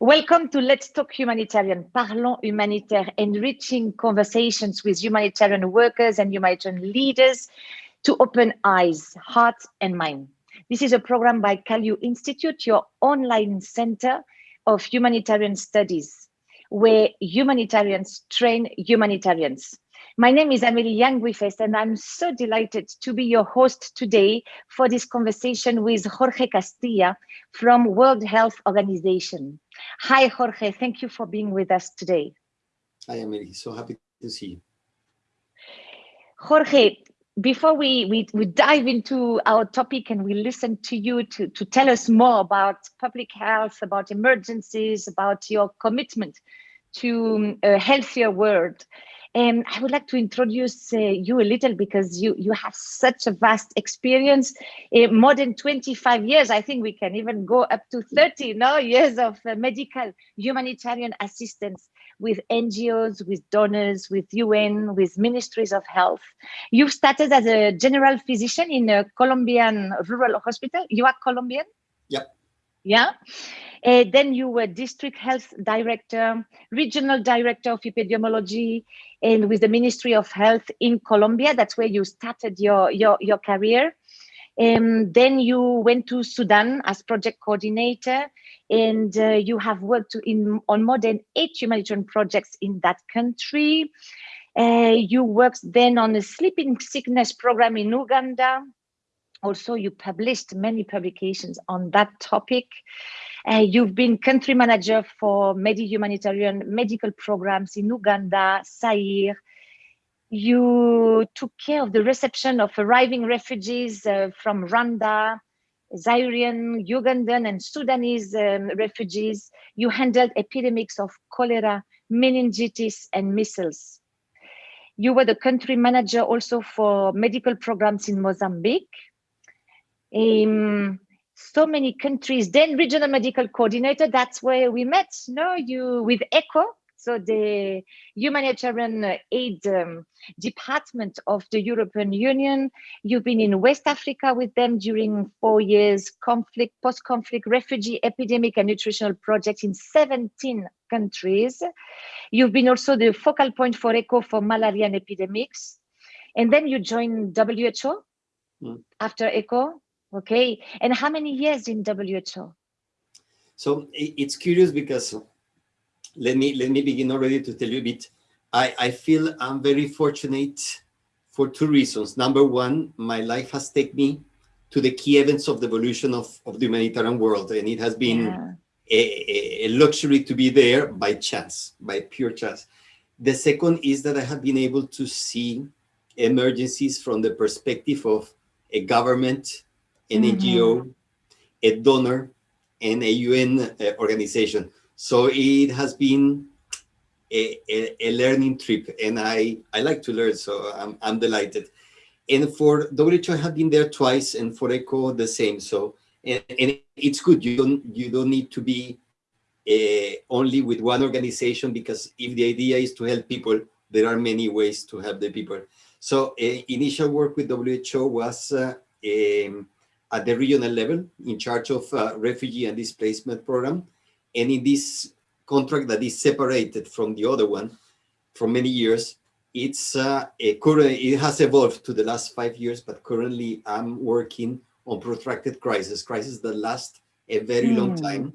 Welcome to Let's Talk Humanitarian, Parlons Humanitaire, enriching conversations with humanitarian workers and humanitarian leaders to open eyes, heart, and mind. This is a program by Kalu Institute, your online center of humanitarian studies, where humanitarians train humanitarians. My name is Amélie Yang and I'm so delighted to be your host today for this conversation with Jorge Castilla from World Health Organization. Hi, Jorge. Thank you for being with us today. Hi, Amélie. So happy to see you. Jorge, before we, we, we dive into our topic and we listen to you to, to tell us more about public health, about emergencies, about your commitment to a healthier world, and I would like to introduce uh, you a little because you, you have such a vast experience, uh, more than 25 years. I think we can even go up to 30 no, years of uh, medical humanitarian assistance with NGOs, with donors, with UN, with ministries of health. You've started as a general physician in a Colombian rural hospital. You are Colombian? Yep. Yeah. Uh, then you were district health director, regional director of epidemiology, and with the Ministry of Health in Colombia. That's where you started your, your, your career. And then you went to Sudan as project coordinator, and uh, you have worked in, on more than eight humanitarian projects in that country. Uh, you worked then on a sleeping sickness program in Uganda. Also, you published many publications on that topic. Uh, you've been country manager for Medi humanitarian medical programs in Uganda, Zaire. You took care of the reception of arriving refugees uh, from Rwanda, Zairian, Ugandan, and Sudanese um, refugees. You handled epidemics of cholera, meningitis, and measles. You were the country manager also for medical programs in Mozambique. Um, so many countries. Then regional medical coordinator, that's where we met, no, you with ECHO, so the humanitarian aid um, department of the European Union. You've been in West Africa with them during four years, conflict, post-conflict, refugee, epidemic and nutritional projects in 17 countries. You've been also the focal point for ECHO for malaria and epidemics. And then you joined WHO mm. after ECHO. Okay, and how many years in WHO? So it's curious because let me let me begin already to tell you a bit. I, I feel I'm very fortunate for two reasons. Number one, my life has taken me to the key events of the evolution of, of the humanitarian world, and it has been yeah. a, a luxury to be there by chance, by pure chance. The second is that I have been able to see emergencies from the perspective of a government, an mm -hmm. NGO, a donor, and a UN uh, organization. So it has been a, a, a, learning trip, and I, I like to learn, so I'm, I'm delighted. And for WHO, I have been there twice, and for ECHO, the same. So, and, and it's good. You don't you don't need to be uh, only with one organization because if the idea is to help people, there are many ways to help the people. So, uh, initial work with WHO was uh, um, at the regional level in charge of refugee and displacement program. And in this contract that is separated from the other one for many years, it's uh, a current, it has evolved to the last five years, but currently I'm working on protracted crisis, crisis that last a very mm. long hmm. time,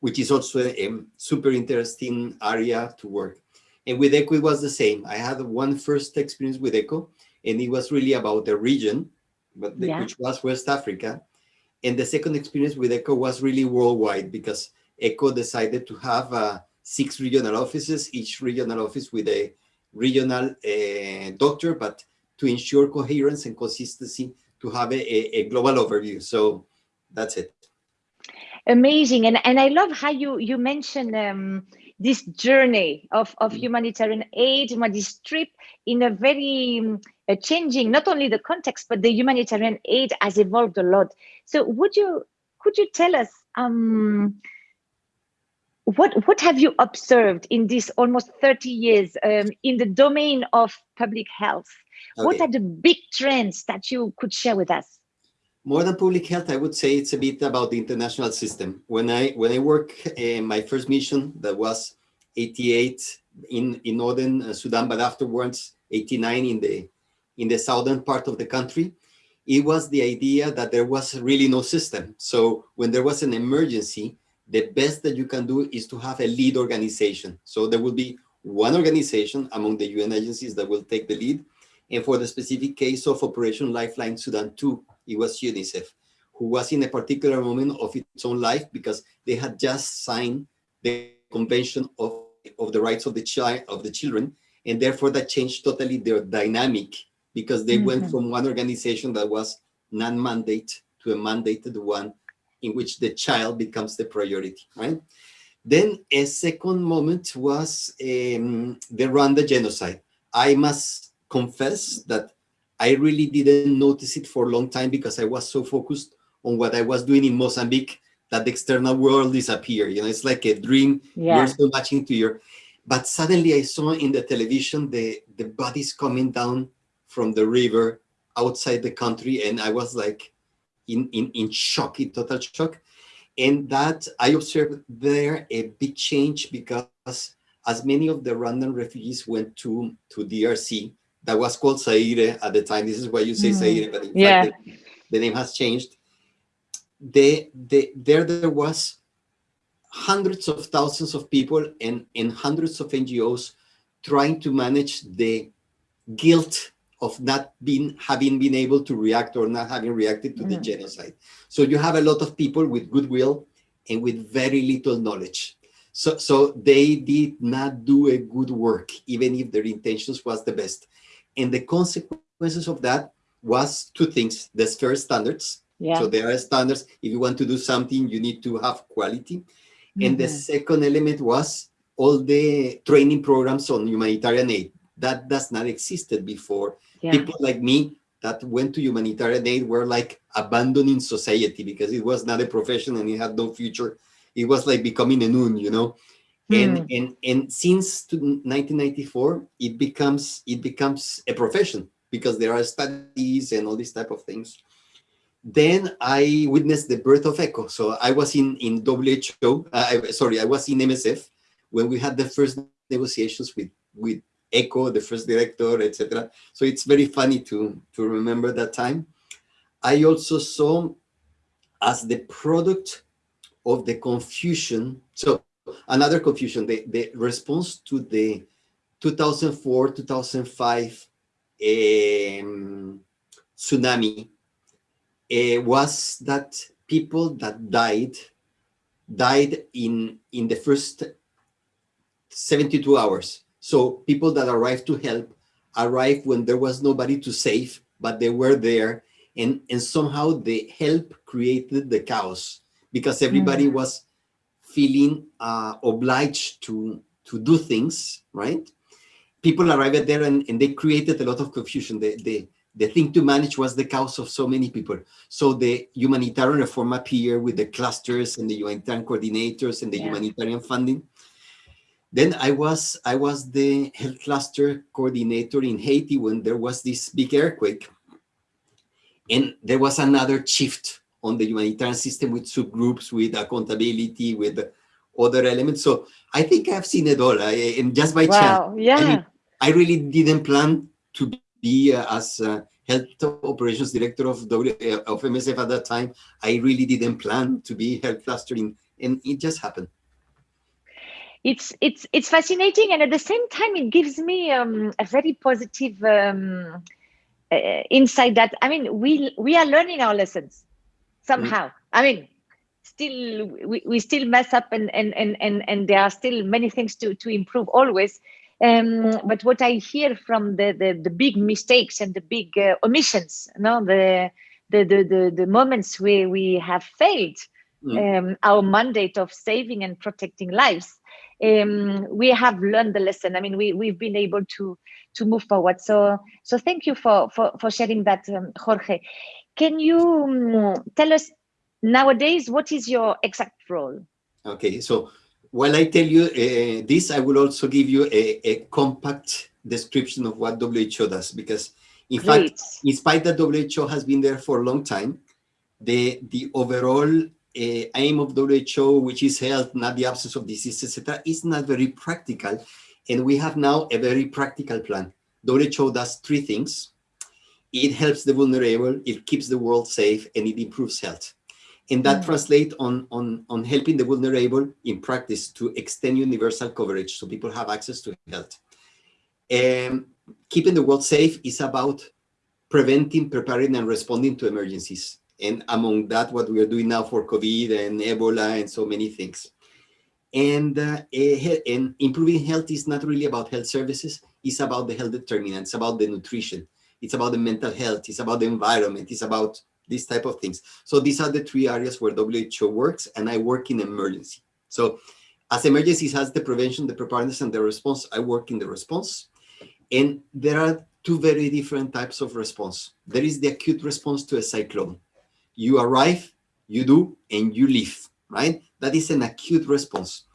which is also a, a, super interesting area to work. And with ECHO, it was the same. I had one first experience with ECHO, and it was really about the region but the, yeah. which was West Africa. And the second experience with ECHO was really worldwide because ECHO decided to have uh, six regional offices, each regional office with a regional uh, doctor, but to ensure coherence and consistency to have a, a, global overview. So that's it. Amazing. And, and I love how you, you mentioned um, this journey of, of mm. humanitarian aid, this trip in a very um, uh, changing not only the context, but the humanitarian aid has evolved a lot. So would you, could you tell us, um, what what have you observed in this almost 30 years um, in the domain of public health? Okay. What are the big trends that you could share with us? More than public health, I would say it's a bit about the international system. When I when I work in my first mission, that was 88 in in northern uh, Sudan, but afterwards 89 in the in the southern part of the country, it was the idea that there was really no system. So when there was an emergency, the best that you can do is to have a lead organization. So there will be one organization among the UN agencies that will take the lead. And for the specific case of Operation Lifeline Sudan 2, it was UNICEF, who was in a particular moment of its own life because they had just signed the Convention of, of the Rights of the Child of the Children, and therefore that changed totally their dynamic because they mm -hmm. went mm-hmm. from one organization that was non-mandate to a mandated one in which the child becomes the priority, right? Then a second moment was um, the Rwanda genocide. I must confess that I really didn't notice it for a long time because I was so focused on what I was doing in Mozambique that the external world disappeared. You know, it's like a dream. Yeah. You're so much into your, but suddenly I saw in the television the, the bodies coming down from the river outside the country. And I was like, in, in, in shock, in total shock. And that I observed there a big change because as many of the Rwandan refugees went to, to DRC, that was called Zaire at the time. This is why you say mm. Zaire, but in yeah. fact, the, the, name has changed. They, they, there, there was hundreds of thousands of people and, and hundreds of NGOs trying to manage the guilt of not being having been able to react or not having reacted to mm. the genocide. So you have a lot of people with goodwill and with very little knowledge. So, so they did not do a good work, even if their intentions was the best. And the consequences of that was two things. There's first standards. Yeah. So there are standards. If you want to do something, you need to have quality. Mm -hmm. And the mm-hmm. second element was all the training programs on humanitarian aid. That does not existed before yeah. people like me that went to humanitarian aid were like abandoning society because it was not a profession and it had no future. It was like becoming a noon, you know. Mm. And and and since 1994, it becomes it becomes a profession because there are studies and all these type of things. Then I witnessed the birth of ECHO. So I was in in WHO. Uh, I, sorry, I was in MSF when we had the first negotiations with with Echo, the first director, etc. So it's very funny to, to remember that time. I also saw as the product of the confusion, so another confusion, the, the response to the 2004, 2005 um, tsunami uh, was that people that died, died in, in the first 72 hours. So people that arrived to help arrived when there was nobody to save, but they were there. And, and somehow the help created the chaos because everybody mm. was feeling uh, obliged to, to do things, right? People arrived there and, and they created a lot of confusion. The, the, the thing to manage was the chaos of so many people. So the humanitarian reform appeared with the clusters and the humanitarian coordinators and the yeah. humanitarian funding. Then I was I was the health cluster coordinator in Haiti when there was this big earthquake. And there was another shift on the humanitarian system with subgroups, with accountability, with other elements. So I think I've seen it all. I, and just by wow, chance, yeah. I, mean, I really didn't plan to be uh, as uh, health operations director of, w, uh, of MSF at that time. I really didn't plan to be health clustering, and it just happened it's it's it's fascinating and at the same time it gives me um, a very positive um, uh, insight that i mean we we are learning our lessons somehow mm. i mean still we, we still mess up and, and and and and there are still many things to to improve always um, but what i hear from the the, the big mistakes and the big uh, omissions you know the, the the the the moments where we have failed mm. um, our mandate of saving and protecting lives um, we have learned the lesson. I mean, we we've been able to to move forward. So so thank you for for for sharing that, um, Jorge. Can you um, tell us nowadays what is your exact role? Okay, so while I tell you uh, this, I will also give you a, a, compact description of what WHO does, because in Great. fact, in spite that WHO has been there for a long time, the, the overall aim of WHO, which is health, not the absence of disease, etc., is not very practical. And we have now a very practical plan. WHO does three things. It helps the vulnerable, it keeps the world safe, and it improves health and that mm. translates on, on, on helping the vulnerable in practice to extend universal coverage so people have access to health. And keeping the world safe is about preventing, preparing, and responding to emergencies. And among that, what we are doing now for COVID and Ebola and so many things. And, uh, and improving health is not really about health services, it's about the health determinants, about the nutrition, it's about the mental health, it's about the environment, it's about these type of things. So these are the three areas where WHO works and I work in emergency. So as emergencies has the prevention, the preparedness and the response, I work in the response. And there are two very different types of response. There is the acute response to a cyclone. You arrive, you do, and you leave, right? That is an acute response.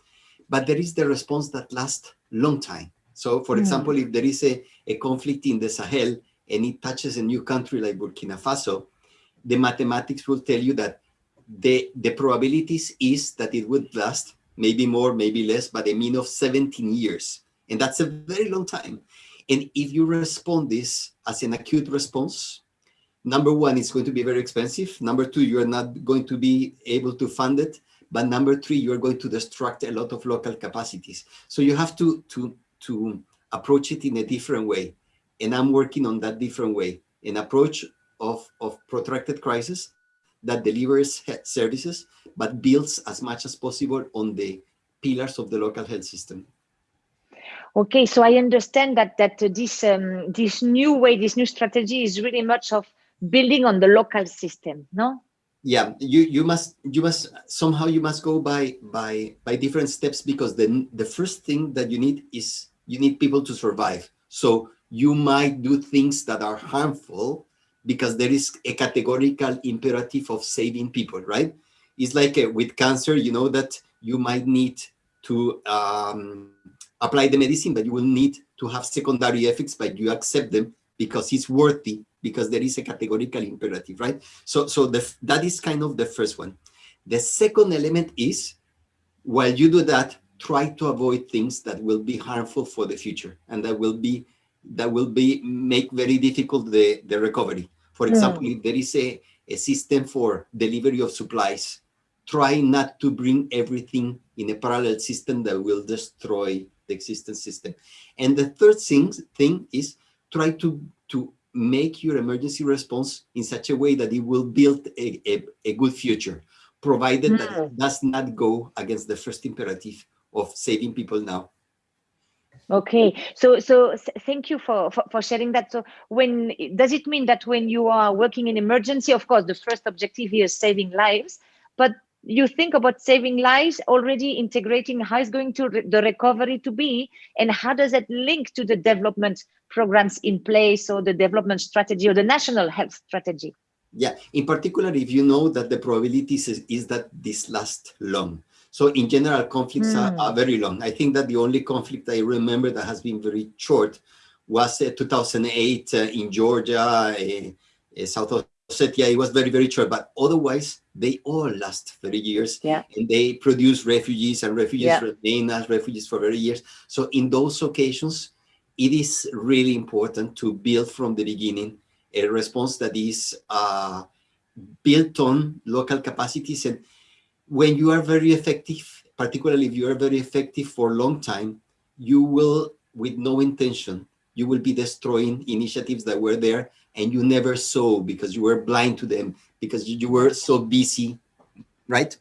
But there is the response that lasts long time. So for mm. example, if there is a, a conflict in the Sahel and it touches a new country like Burkina Faso, the mathematics will tell you that the, the probabilities is that it would last maybe more, maybe less, but a mean of 17 years. And that's a very long time. And if you respond this as an acute response, number one, it's going to be very expensive. Number two, you're not going to be able to fund it. But number three, you're going to destruct a lot of local capacities. So you have to, to, to approach it in a different way. And I'm working on that different way, an approach of, of protracted crisis that delivers services, but builds as much as possible on the pillars of the local health system. Okay, so I understand that that uh, this um, this new way, this new strategy is really much of building on the local system, no? Yeah, you you must you must somehow you must go by by by different steps because the the first thing that you need is you need people to survive. So you might do things that are harmful because there is a categorical imperative of saving people, right? It's like uh, with cancer, you know that you might need to um, apply the medicine, but you will need to have secondary effects, but you accept them because it's worthy, because there is a categorical imperative, right? So, so the, that is kind of the first one. The second element is, while you do that, try to avoid things that will be harmful for the future and that will be that will be make very difficult the the recovery for example, mm. if there is a, a system for delivery of supplies, try not to bring everything in a parallel system that will destroy the existing system. And the third thing, thing is try to, to make your emergency response in such a way that it will build a, a, a good future, provided mm. that it does not go against the first imperative of saving people now. Okay, so so thank you for, for, for sharing that. So when does it mean that when you are working in emergency, of course, the first objective here is saving lives, but you think about saving lives already integrating how is going to the recovery to be and how does that link to the development programs in place or the development strategy or the national health strategy yeah in particular if you know that the probabilities is, is that this lasts long so in general, conflicts mm. are, are, hmm. very long. I think that the only conflict I remember that has been very short was uh, 2008 uh, in Georgia, uh, uh, South Ossetia. It was very, very short, but otherwise they all last 30 years. Yeah. And they produce refugees and refugees yeah. remain as refugees for very years. So in those occasions, it is really important to build from the beginning a response that is uh, built on local capacities and when you are very effective, particularly if you are very effective for a long time, you will, with no intention, you will be destroying initiatives that were there and you never saw because you were blind to them because you were so busy, right?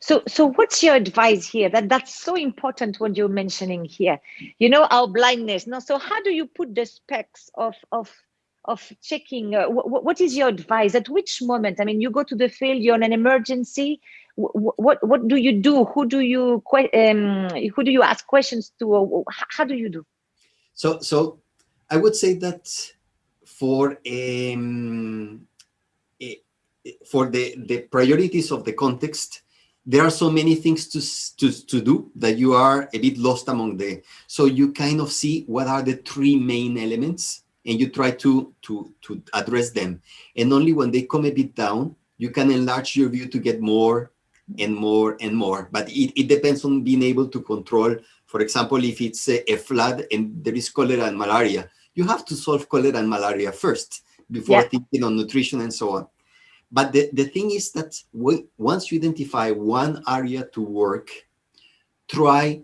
So, so what's your advice here? That that's so important what you're mentioning here. You know our blindness. No, so how do you put the specs of of of checking uh, what is your advice at which moment i mean you go to the field you're in an emergency what what do you do who do you um, who do you ask questions to how do you do so so i would say that for um, for the the priorities of the context there are so many things to, to, to do that you are a bit lost among the, so you kind of see what are the three main elements and you try to, to, to address them. And only when they come a bit down, you can enlarge your view to get more and more and more. But it, it depends on being able to control, for example, if it's a, a flood and there is cholera and malaria, you have to solve cholera and malaria first before yeah. thinking on nutrition and so on. But the, the thing is that once you identify one area to work, try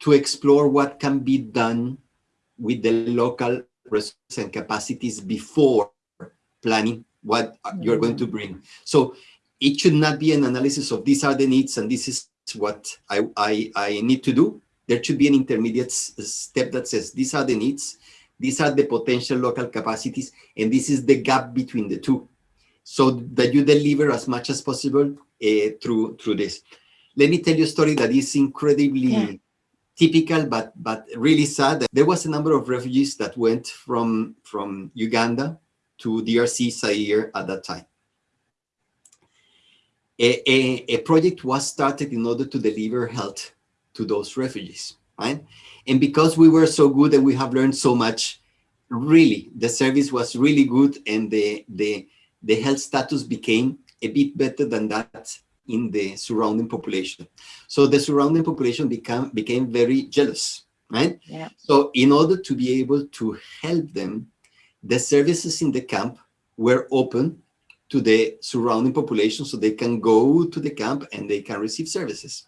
to explore what can be done with the local resources and capacities before planning what you're going to bring. So it should not be an analysis of these are the needs and this is what I, I, I need to do. There should be an intermediate step that says these are the needs, these are the potential local capacities, and this is the gap between the two so that you deliver as much as possible uh, through through this. Let me tell you a story that is incredibly yeah. typical, but but really sad. There was a number of refugees that went from from Uganda to DRC Zaire at that time. A, a, a project was started in order to deliver health to those refugees, right? And because we were so good and we have learned so much, really, the service was really good and the, the, the health status became a bit better than that in the surrounding population. So the surrounding population became, became very jealous, right? Yeah. So in order to be able to help them, the services in the camp were open to the surrounding population so they can go to the camp and they can receive services.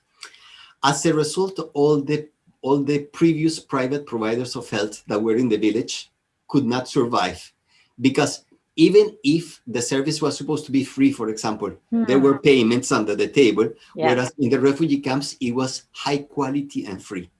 As a result, all the, all the previous private providers of health that were in the village could not survive because even if the service was supposed to be free, for example, mm. there were payments under the table, yeah. whereas in the refugee camps, it was high quality and free.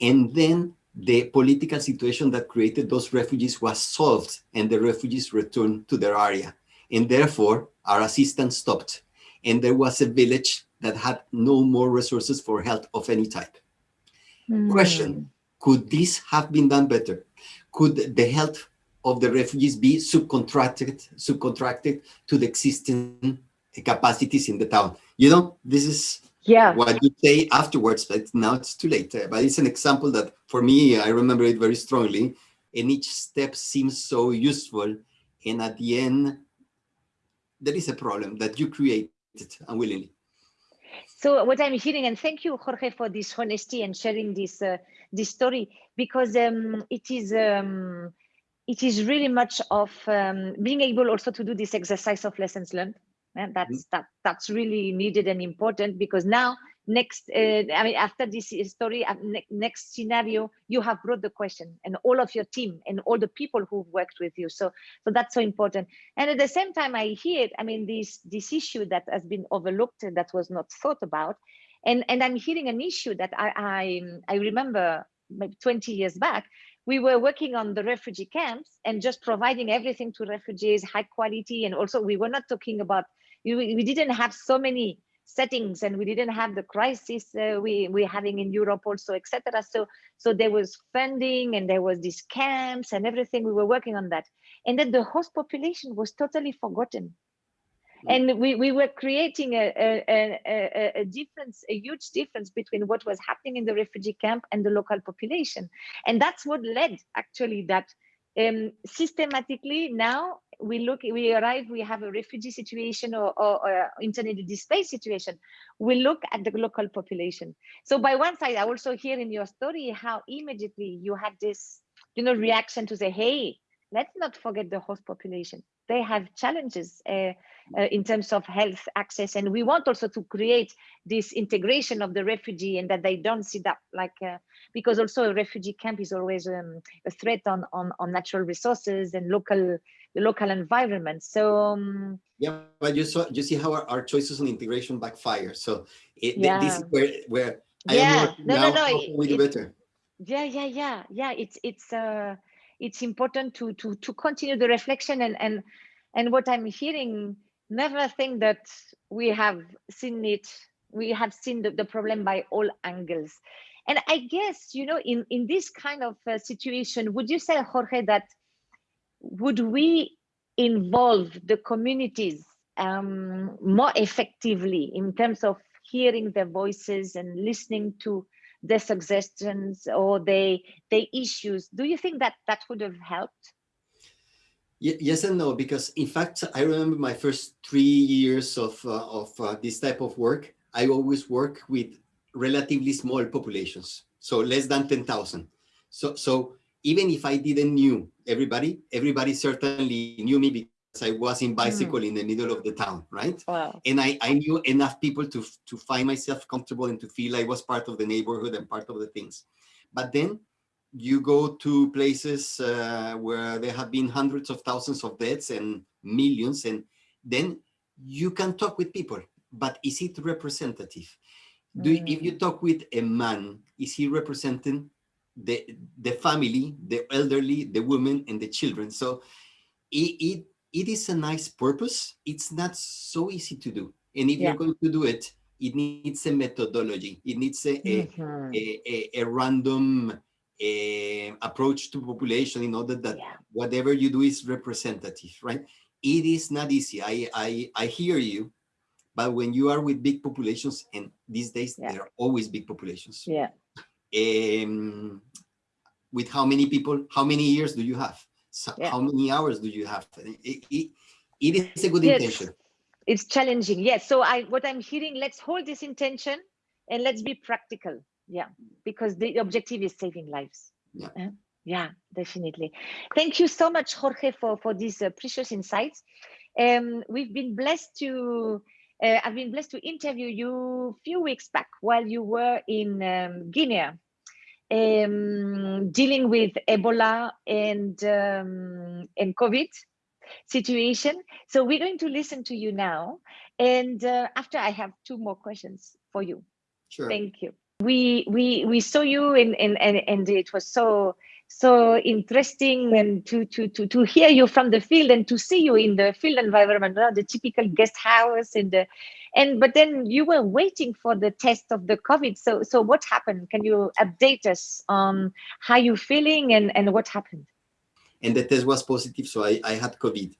And then the political situation that created those refugees was solved and the refugees returned to their area. And therefore, our assistance stopped. And there was a village that had no more resources for health of any type. Mm. Question, could this have been done better? Could the health of the refugees be subcontracted, subcontracted to the existing capacities in the town. You know, this is yeah. what you say afterwards, but now it's too late. But it's an example that for me, I remember it very strongly. And each step seems so useful. And at the end, there is a problem that you created unwillingly. So what I'm hearing, and thank you, Jorge, for this honesty and sharing this uh, this story, because um, it is um, it is really much of um, being able also to do this exercise of lessons learned. And that's mm -hmm. that that's really needed and important because now next uh, i mean after this story uh, ne next scenario you have brought the question and all of your team and all the people who've worked with you so so that's so important and at the same time i hear i mean this this issue that has been overlooked that was not thought about and and i'm hearing an issue that i i, I remember maybe 20 years back we were working on the refugee camps and just providing everything to refugees, high quality. And also we were not talking about, we, didn't have so many settings and we didn't have the crisis uh, we, we're having in Europe also, etc. So, so there was funding and there was these camps and everything. We were working on that. And then the host population was totally forgotten and we, we were creating a, a, a, a, difference, a huge difference between what was happening in the refugee camp and the local population. And that's what led actually that um, systematically now we look, we arrive, we have a refugee situation or, or, or internally displaced situation, we look at the local population. So by one side, I also hear in your story how immediately you had this, you know, reaction to say, hey, let's not forget the host population. They have challenges. Uh, uh, in terms of health access. And we want also to create this integration of the refugee and that they don't see that like, uh, because also a refugee camp is always um, a threat on, on, on natural resources and local the local environment. So um, yeah, but you saw you see how our, our choices on integration backfire. So it, yeah. this is where where I yeah, no, now, no, no, how do better? Yeah, yeah, yeah, yeah. It's it's uh it's important to to to continue the reflection and and and what I'm hearing never think that we have seen it we have seen the, the problem by all angles. And i guess you know in in this kind of uh, situation would you say jorge that would we involve the communities um, more effectively in terms of hearing their voices and listening to their suggestions or their, their issues. Do you think that that would have helped? Yes and no, because in fact, I remember my first three years of, uh, of uh, this type of work, I always work with relatively small populations, so less than 10,000. So, so even if I didn't knew everybody, everybody certainly knew me I was in bicycle mm. in the middle of the town, right? Wow. And I, I knew enough people to, to find myself comfortable and to feel I was part of the neighborhood and part of the things. But then you go to places uh, where there have been hundreds of thousands of deaths and millions, and then you can talk with people, but is it representative? Do, mm. If you mm. talk with a man, is he representing the, the family, the elderly, the women, and the children? So it, it, it is a nice purpose. It's not so easy to do. And if yeah. you're going to do it, it needs a methodology. It needs a, mm -hmm. a, a, a, random uh, approach to population in order that yeah. whatever you do is representative, right? It is not easy. I, I, I hear you, but when you are with big populations, and these days yeah. there are always big populations. Yeah. Um, with how many people, how many years do you have? So yeah. How many hours do you have? It, it, it is a good yes. intention. It's challenging. Yes. So I, what I'm hearing, let's hold this intention and let's be practical yeah because the objective is saving lives yeah uh, yeah definitely thank you so much jorge for for these uh, precious insights um we've been blessed to uh, i've been blessed to interview you a few weeks back while you were in um, guinea um, dealing with ebola and um, and covid situation. So we're going to listen to you now. And uh, after i have two more questions for you. Sure. Thank you. We we we saw you and in and, and it was so so interesting and to to to to hear you from the field and to see you in the field environment the typical guest house and the and but then you were waiting for the test of the covid. So so what happened? Can you update us on how you feeling and and what happened? And the test was positive so i i had covid.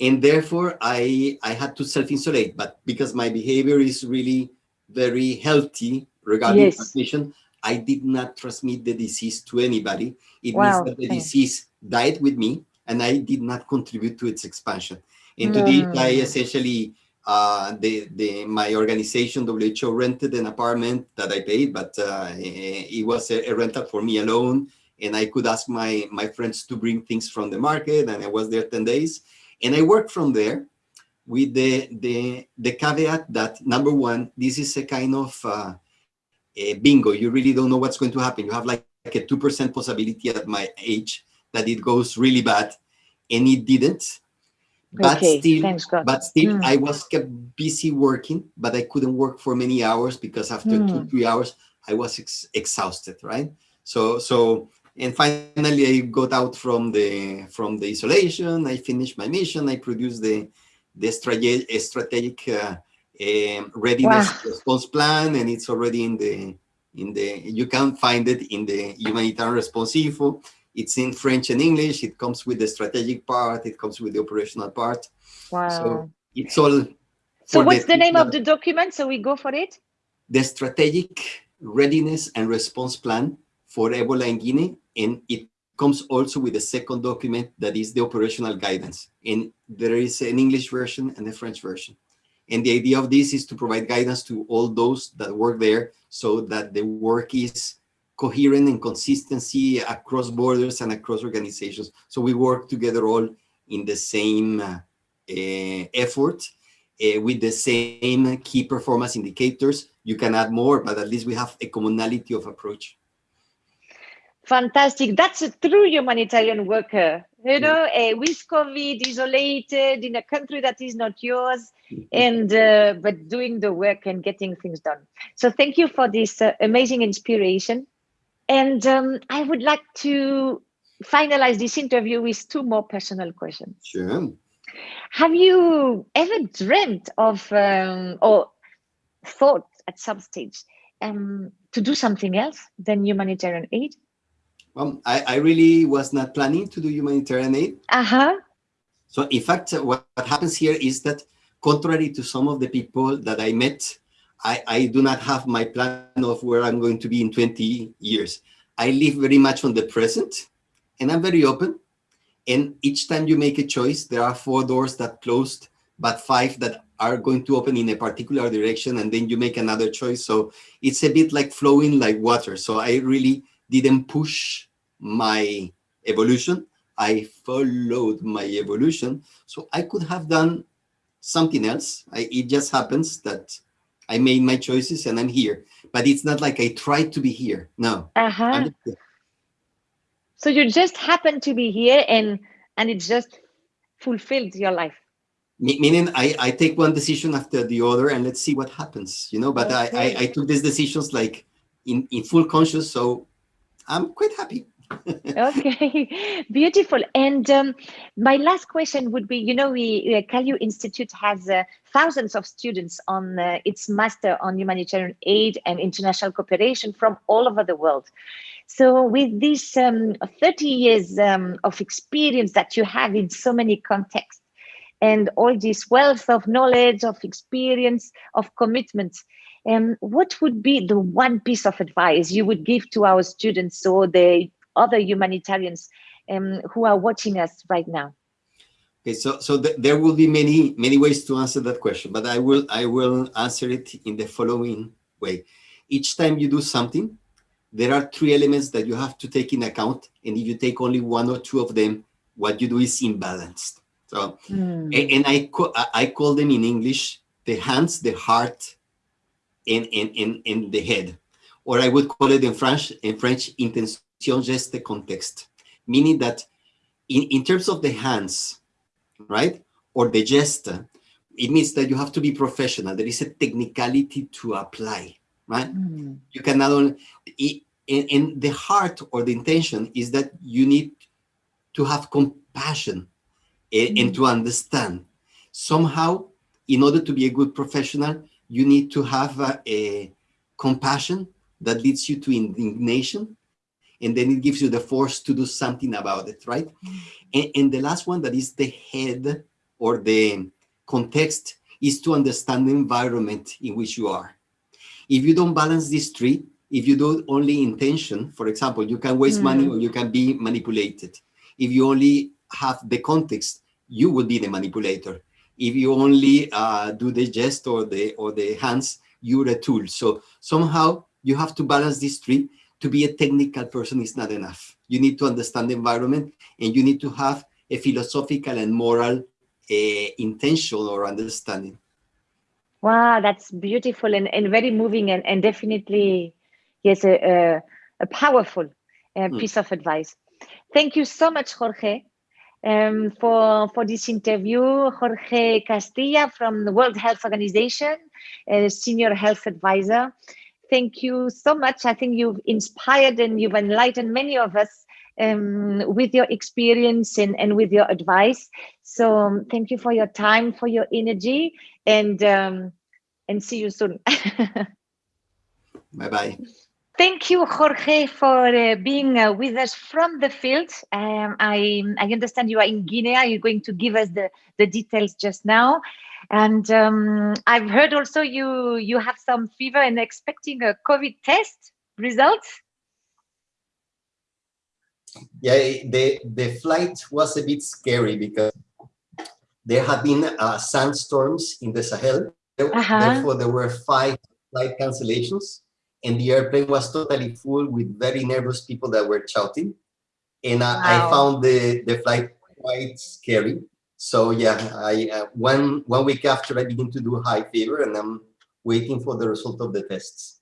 And therefore i i had to self-insulate but because my behavior is really very healthy regarding yes. transmission, I did not transmit the disease to anybody. It wow. means that the disease died with me and I did not contribute to its expansion. And to this, I essentially, uh, the, the, my organization, WHO, rented an apartment that I paid, but uh, it was a, a rental for me alone. And I could ask my, my friends to bring things from the market and I was there 10 days. And I worked from there with the, the, the caveat that number one, this is a kind of uh, a bingo. You really don't know what's going to happen. You have like, like a 2% possibility at my age that it goes really bad and it didn't. But okay, still, but still, mm. I was kept busy working, but I couldn't work for many hours because after mm. two, three hours, I was ex exhausted, right? So, so, and finally, I got out from the from the isolation. I finished my mission. I produced the the strategic strategic uh, um, readiness wow. response plan, and it's already in the in the you can find it in the humanitarian response info. It's in French and English. It comes with the strategic part. It comes with the operational part. Wow. So it's all. So what's the, the name of the document? So we go for it. The strategic readiness and response plan for Ebola in Guinea, and it comes also with a second document that is the operational guidance. And there is an English version and a French version. And the idea of this is to provide guidance to all those that work there so that the work is coherent and consistency across borders and across organizations. So we work together all in the same uh, uh, effort uh, with the same key performance indicators. You can add more, but at least we have a commonality of approach. Fantastic. That's a true humanitarian worker, you know, uh, with COVID, isolated in a country that is not yours, and uh, but doing the work and getting things done. So thank you for this uh, amazing inspiration. And um, I would like to finalize this interview with two more personal questions. Sure. Have you ever dreamt of um, or thought at some stage um, to do something else than humanitarian aid? Well, I, I really was not planning to do humanitarian aid. Uh-huh. So in fact, what, what happens here is that contrary to some of the people that I met, I, I do not have my plan of where I'm going to be in 20 years. I live very much on the present and I'm very open. And each time you make a choice, there are four doors that closed, but five that are going to open in a particular direction and then you make another choice. So it's a bit like flowing like water. So I really didn't push my evolution. I followed my evolution. So I could have done something else. I, it just happens that I made my choices and I'm here. But it's not like I tried to be here. No. Uh-huh. So you just happen to be here and and it just fulfilled your life. Meaning I, I take one decision after the other and let's see what happens, you know, but okay. I, I, I took these decisions like in, in full conscious. So I'm quite happy okay, beautiful. And um, my last question would be, you know, we uh, Kalu Institute has uh, thousands of students on uh, its Master on Humanitarian Aid and International Cooperation from all over the world. So with this um, 30 years um, of experience that you have in so many contexts and all this wealth of knowledge, of experience, of commitment, um, what would be the one piece of advice you would give to our students or the other humanitarians um, who are watching us right now? Okay, so so th there will be many many ways to answer that question, but I will I will answer it in the following way. Each time you do something, there are three elements that you have to take in account, and if you take only one or two of them, what you do is imbalanced. So, mm. and, and I I call them in English the hands, the heart, and and and, and the head, or I would call it in French in French intention just the context, meaning that in, in terms of the hands, right, or the gesture, it means that you have to be professional. There is a technicality to apply, right? Mm. You cannot only, in, in the heart or the intention is that you need to have compassion and, mm. and to understand. Somehow, in order to be a good professional, you need to have a, a compassion that leads you to indignation and then it gives you the force to do something about it, right? Mm. And, and, the last one that is the head or the context is to understand the environment in which you are. If you don't balance these three, if you do only intention, for example, you can waste mm. money or you can be manipulated. If you only have the context, you will be the manipulator. If you only uh, do the gest or the or the hands, you're a tool. So somehow you have to balance these three to be a technical person is not enough. You need to understand the environment and you need to have a philosophical and moral uh, intention or understanding. Wow, that's beautiful and, and very moving and, and definitely, yes, a, a, a powerful uh, mm. piece of advice. Thank you so much, Jorge, um, for, for this interview. Jorge Castilla from the World Health Organization, senior health advisor thank you so much. I think you've inspired and you've enlightened many of us um, with your experience and, and with your advice. So um, thank you for your time, for your energy, and um, and see you soon. bye bye. Thank you, Jorge, for uh, being uh, with us from the field. Um, I, I understand you are in Guinea. You're going to give us the, the details just now. And um, I've heard also you you have some fever and expecting a COVID test results. Yeah, the, the flight was a bit scary because there had been uh, sandstorms in the Sahel. Uh -huh. Therefore, there were five flight cancellations and the airplane was totally full with very nervous people that were shouting. And wow. I, I, found the, the flight quite scary. So yeah, I uh, one one week after I begin to do high fever, and I'm waiting for the result of the tests.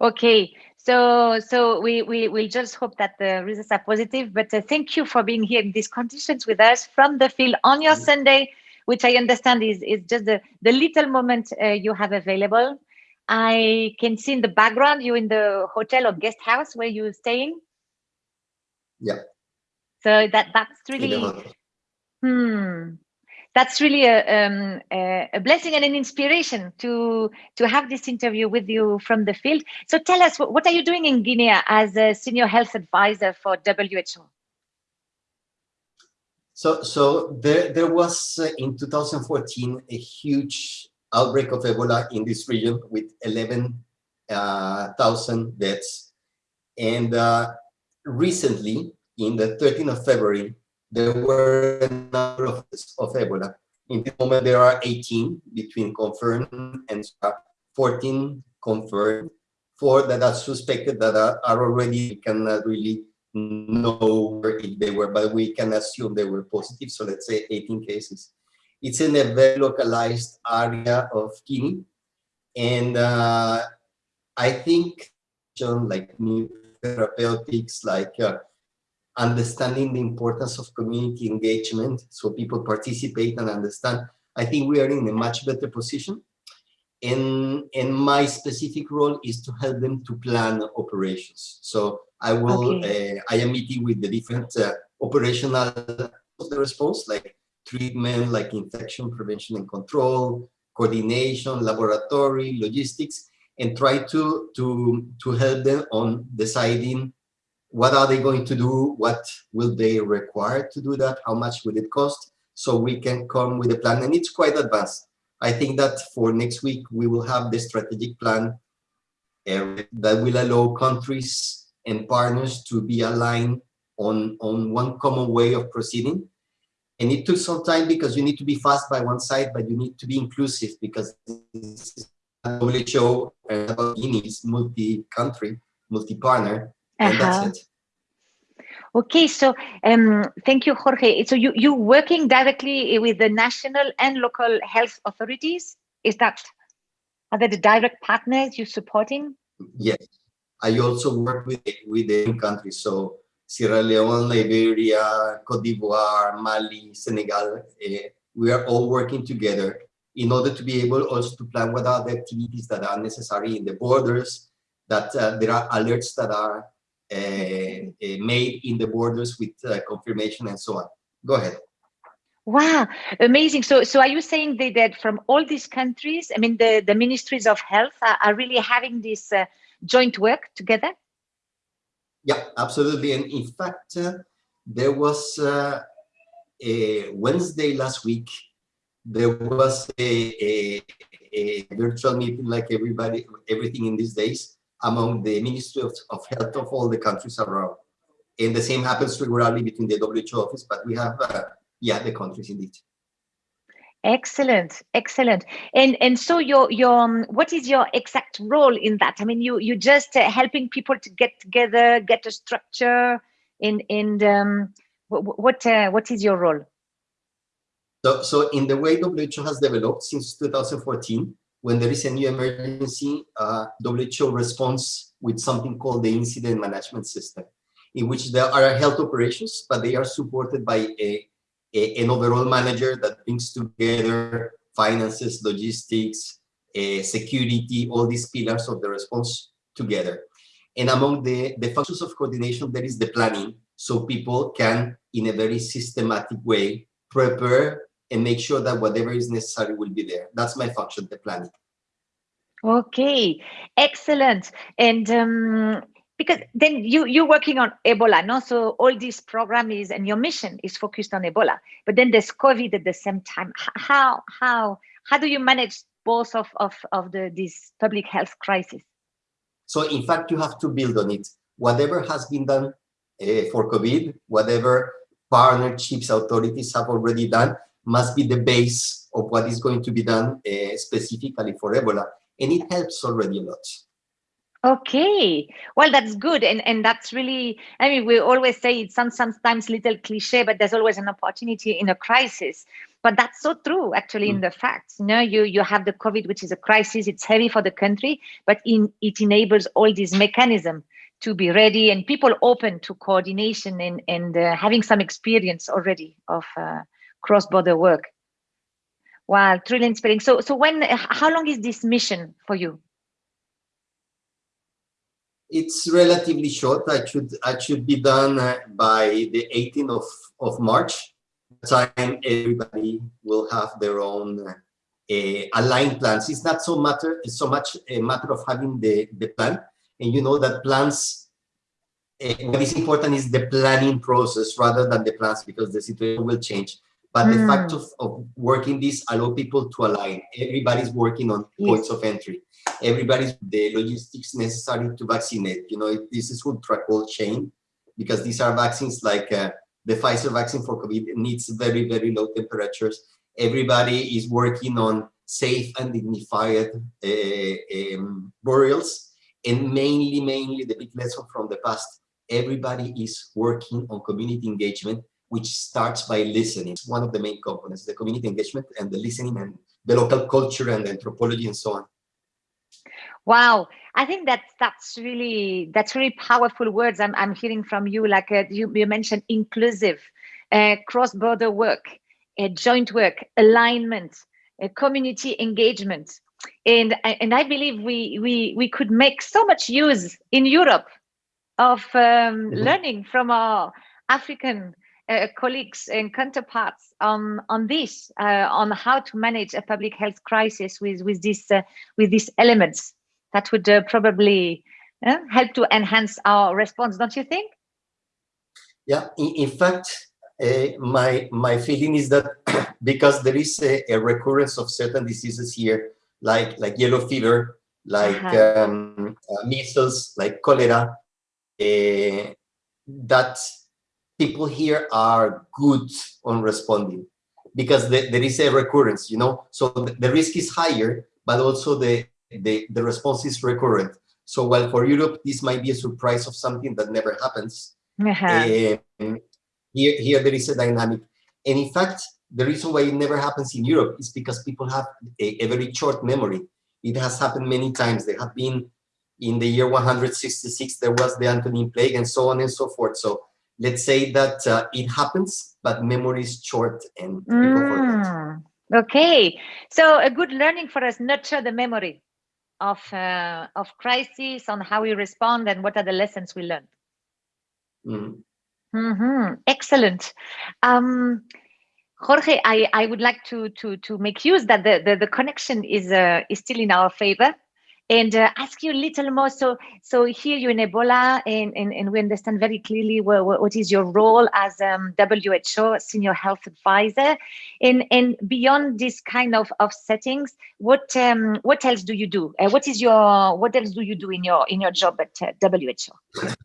Okay, so so we we will just hope that the results are positive. But uh, thank you for being here in these conditions with us from the field on your mm -hmm. Sunday, which I understand is is just the the little moment uh, you have available. I can see in the background you in the hotel or guest house where you're staying. Yeah. So that that's really hmm that's really a, um, a blessing and an inspiration to to have this interview with you from the field. So tell us, what, what are you doing in Guinea as a senior health advisor for WHO? So, so there, there was uh, in 2014 a huge outbreak of Ebola in this region with 11,000 uh, deaths. And uh, recently, in the 13th of February, there were a number of, of Ebola. In this moment, there are 18 between confirmed and 14 confirmed, four that are suspected that are, are already, we cannot really know where they were, but we can assume they were positive. So let's say 18 cases. It's in a very localized area of Guinea. And uh, I think like new therapeutics, like uh, understanding the importance of community engagement so people participate and understand, I think we are in a much better position. And, and my specific role is to help them to plan operations. So I will, okay. uh, I am meeting with the different uh, operational of the response, like treatment, like infection prevention and control, coordination, laboratory, logistics, and try to, to, to help them on deciding what are they going to do, what will they require to do that, how much will it cost, so we can come with a plan, and it's quite advanced. I think that for next week, we will have the strategic plan uh, that will allow countries and partners to be aligned on, on one common way of proceeding. And it took some time because you need to be fast by one side, but you need to be inclusive because WHO is multi-country, multi-partner, and uh -huh. that's uh-huh. it. Okay, so um, thank you, Jorge. So you you working directly with the national and local health authorities? Is that are they the direct partners you're supporting? Yes, I also work with with the countries. So Sierra Leone, Liberia, Cote d'Ivoire, Mali, Senegal. Uh, we are all working together in order to be able also to plan what are the activities that are necessary in the borders, that uh, there are alerts that are uh, uh made in the borders with uh, confirmation and so on. Go ahead. Wow, amazing. So, so are you saying that, that from all these countries, I mean, the, the ministries of health are, are really having this uh, joint work together? Yeah, absolutely. And in fact, uh, there was uh, a Wednesday last week, there was a, a, a, virtual meeting like everybody, everything in these days among the Ministry of, of Health of all the countries around. And the same happens regularly between the WHO office, but we have, uh, yeah, the countries indeed. Excellent, excellent. And and so your your um, what is your exact role in that? I mean, you you just uh, helping people to get together, get a structure. In in um, what what, uh, what is your role? So so in the way WHO has developed since 2014, when there is a new emergency, uh, WHO responds with something called the incident management system, in which there are health operations, but they are supported by a a, an overall manager that brings together finances, logistics, uh, security, all these pillars of the response together. And among the, the functions of coordination, there is the planning, so people can, in a very systematic way, prepare and make sure that whatever is necessary will be there. That's my function, the planning. Okay, excellent. And um, because then you you're working on ebola no? So all this program is and your mission is focused on ebola. But then there's covid at the same time. How how how do you manage both of of, of the this public health crisis? So in fact you have to build on it. Whatever has been done uh, for covid whatever partnerships authorities have already done must be the base of what is going to be done uh, specifically for ebola. And it helps already a lot Okay, well, that's good. And, and that's really, I mean, we always say it's some, sometimes little cliche, but there's always an opportunity in a crisis. But that's so true, actually, mm. in the facts. You know, you, you have the COVID, which is a crisis. It's heavy for the country, but in, it enables all these mechanisms to be ready and people open to coordination and, and uh, having some experience already of uh, cross-border work. Wow, truly inspiring. So, so when, how long is this mission for you? It's relatively short. I should I should be done uh, by the 18th of of March. Time everybody will have their own uh, aligned plans. It's not so matter it's so much a matter of having the the plan, and you know that plans. Uh, what is important is the planning process rather than the plans because the situation will change. But mm. the fact of, of working this allow people to align. Everybody's working on yes. points of entry. Everybody's the logistics necessary to vaccinate. You know, this is ultra cold chain because these are vaccines like uh, the Pfizer vaccine for COVID needs very, very low temperatures. Everybody is working on safe and dignified uh, um, burials. And mainly, mainly the big lesson from the past, everybody is working on community engagement, which starts by listening. It's one of the main components, the community engagement and the listening and the local culture and anthropology and so on. Wow, I think that that's really that's really powerful words I'm I'm hearing from you. Like uh, you you mentioned inclusive, uh, cross-border work, uh, joint work, alignment, uh, community engagement, and and I believe we we we could make so much use in Europe of um, mm -hmm. learning from our African uh, colleagues and counterparts on on this uh, on how to manage a public health crisis with with this uh, with these elements that would uh, probably uh, help to enhance our response, don't you think? Yeah, in, in fact, uh, my my feeling is that because there is a, a, recurrence of certain diseases here, like like yellow fever, like -huh. um, uh, measles, like cholera, uh, that people here are good on responding because the, there is a recurrence, you know. So the, the risk is higher, but also the the, the response is recurrent. So while for Europe, this might be a surprise of something that never happens, uh -huh. um, here, here there is a dynamic. And in fact, the reason why it never happens in Europe is because people have a, a very short memory. It has happened many times. They have been in the year 166, there was the Antonine plague and so on and so forth. So let's say that uh, it happens, but memory is short and people mm. forget. Okay, so a good learning for us, nurture the memory of uh, of crisis on how we respond and what are the lessons we learned mm. mm -hmm. excellent um, jorge i i would like to to to make use that the the, the connection is uh, is still in our favor and uh, ask you a little more. So, so here you're in Ebola, and, and, and we understand very clearly what, what is your role as um, WHO senior health advisor, and and beyond this kind of, of settings, what um, what else do you do? Uh, what is your what else do you do in your in your job at uh, WHO?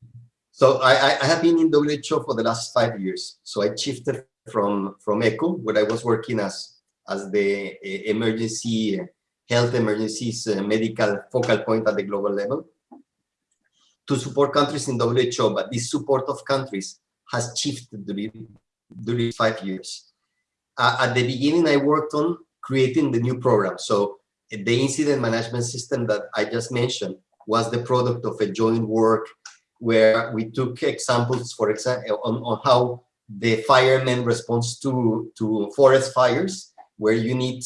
So I, I have been in WHO for the last five years. So I shifted from from ECHO, where I was working as as the uh, emergency health emergencies uh, medical focal point at the global level to support countries in WHO, but this support of countries has shifted during, during five years. Uh, at the beginning, I worked on creating the new program. So the incident management system that I just mentioned was the product of a joint work where we took examples, for example, on, on how the firemen responds to, to forest fires, where you need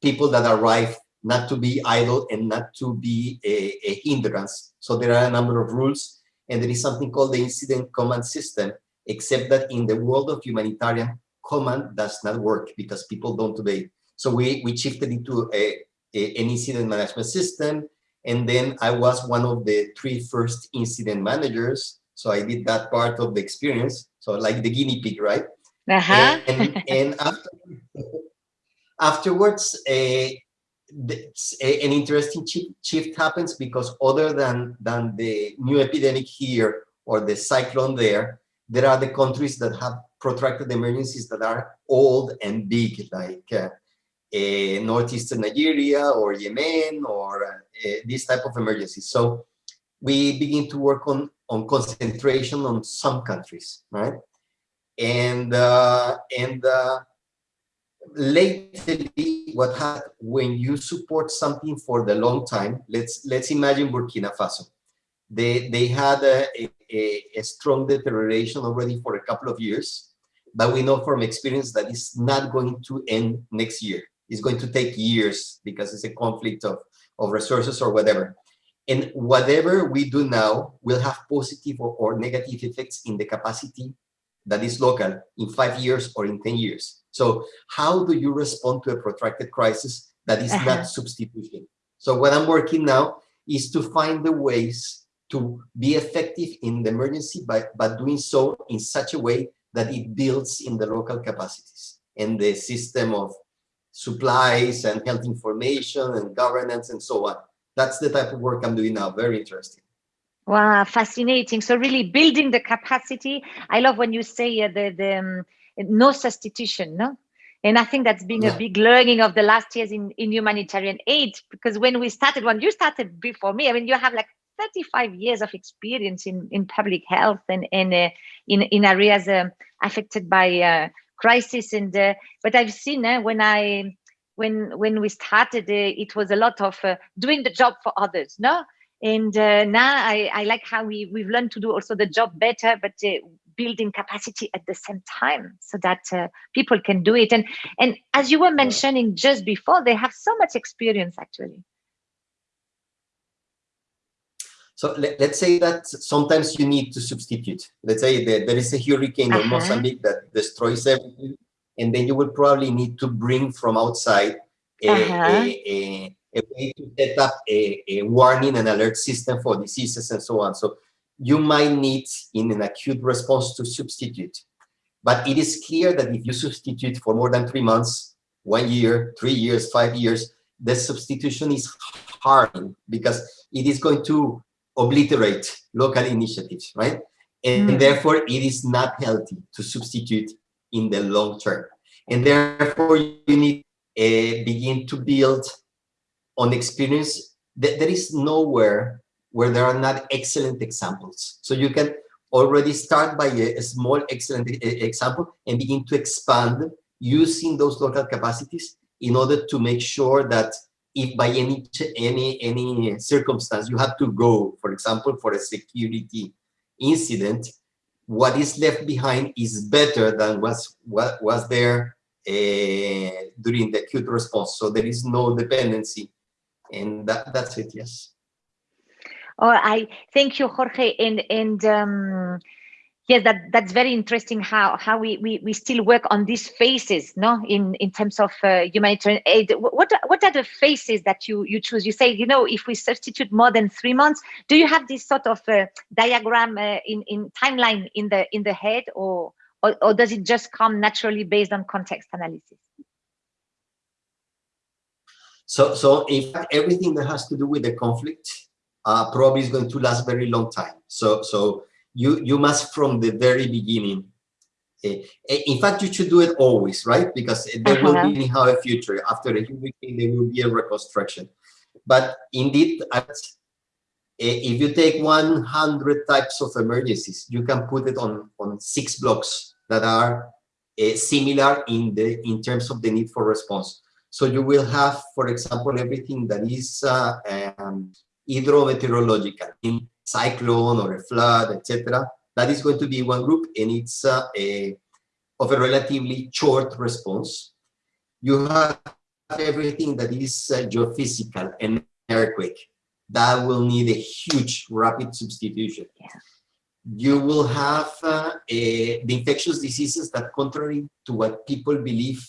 people that arrive not to be idle and not to be a, a hindrance. So there are a number of rules and there is something called the incident command system, except that in the world of humanitarian, command does not work because people don't obey. So we, we shifted into a, a, an incident management system. And then I was one of the three first incident managers. So I did that part of the experience. So like the guinea pig, right? Uh -huh. and, and after, afterwards, uh, an interesting shift happens because other than, than the new epidemic here or the cyclone there, there are the countries that have protracted emergencies that are old and big, like uh, uh, northeastern Nigeria or Yemen or uh, this type of emergencies. So we begin to work on, on concentration on some countries, right? And, uh, and uh, lately what happened when you support something for the long time let's let's imagine burkina faso. They they had a, a, a, strong deterioration already for a couple of years but we know from experience that it's not going to end next year. It's going to take years because it's a conflict of of resources or whatever. And whatever we do now will have positive or, or negative effects in the capacity that is local in five years or in 10 years so how do you respond to a protracted crisis that is uh -huh. not uh-huh. substitution? So what I'm working now is to find the ways to be effective in the emergency, but, but doing so in such a way that it builds in the local capacities. and the system of supplies and health information and governance and so on. That's the type of work I'm doing now. Very interesting. Wow, fascinating. So really building the capacity. I love when you say uh, the, the um, no substitution, no? And I think that's been yeah. a big learning of the last years in, in humanitarian aid, because when we started, when you started before me, I mean, you have like 35 years of experience in, in public health and, and uh, in, in areas uh, affected by uh, crisis. And uh, But I've seen uh, when I when when we started, uh, it was a lot of doing the job for others, no? And now I, I like how we, we've learned to do also the job better, but building capacity at the same time so that uh, people can do it and and as you were mentioning just before they have so much experience actually so let, us say that sometimes you need to substitute let's say that there is a hurricane uh -huh. in uh-huh. mozambique that destroys everything and then you will probably need to bring from outside a, uh -huh. a, a, a, way to set up a, a warning and alert system for diseases and so on so you might need in an acute response to substitute. But it is clear that if you substitute for more than three months, one year, three years, five years, the substitution is hard because it is going to obliterate local initiatives, right? And mm. therefore, it is not healthy to substitute in the long term. And therefore, you need to uh, begin to build on experience. There is nowhere where there are not excellent examples. So you can already start by a, a small excellent example and begin to expand using those local capacities in order to make sure that if by any any any circumstance you have to go, for example, for a security incident, what is left behind is better than was what was there uh, during the acute response. So there is no dependency, and that, that's it. Yes. Oh, I thank you, Jorge, and and um, yes, that that's very interesting. How how we we, we still work on these phases, no, in in terms of uh, humanitarian aid. What what are the phases that you you choose? You say, you know, if we substitute more than three months, do you have this sort of uh, diagram uh, in in timeline in the in the head, or, or or does it just come naturally based on context analysis? So so in fact, everything that has to do with the conflict uh, probably is going to last very long time. So, so you you must from the very beginning. Uh, in fact, you should do it always, right? Because there uh -huh. will be uh-huh. anyhow a future. After a hurricane, there will be a reconstruction. But indeed, at, uh, if you take 100 types of emergencies, you can put it on on six blocks that are similar in the in terms of the need for response. So you will have, for example, everything that is uh, um, hydrometeorological, in cyclone or a flood, etc. That is going to be one group, and it's uh, a, of a relatively short response. You have everything that is uh, geophysical and earthquake. That will need a huge rapid substitution. Yeah. You will have uh, a, the infectious diseases that, contrary to what people believe,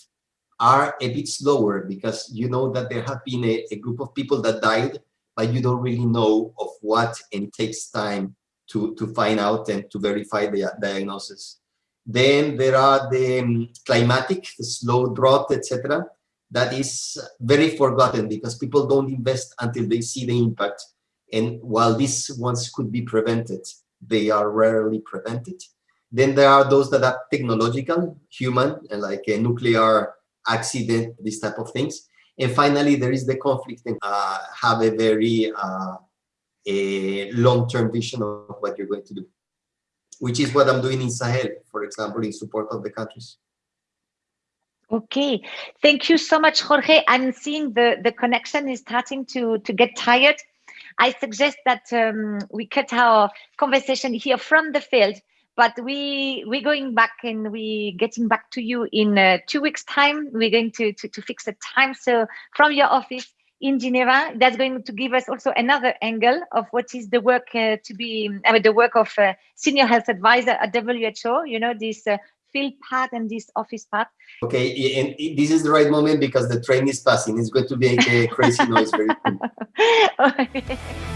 are a bit slower because you know that there have been a, a group of people that died but you don't really know of what and takes time to, to find out and to verify the diagnosis. Then there are the um, climatic, the slow drought, etc. That is very forgotten because people don't invest until they see the impact. And while these ones could be prevented, they are rarely prevented. Then there are those that are technological, human, and like a nuclear accident, these type of things. And finally, there is the conflict and uh, have a very uh, a long-term vision of what you're going to do, which is what I'm doing in Sahel, for example, in support of the countries. Okay, thank you so much, Jorge. I'm seeing the, the connection is starting to, to get tired. I suggest that um, we cut our conversation here from the field but we we're going back and we getting back to you in uh, two weeks time. We're going to, to to fix a time. So from your office in geneva that's going to give us also another angle of what is the work uh, to be I mean, the work of uh, senior health advisor at who you know this uh, field part and this office part okay and this is the right moment because the train is passing. It's going to make a crazy noise very soon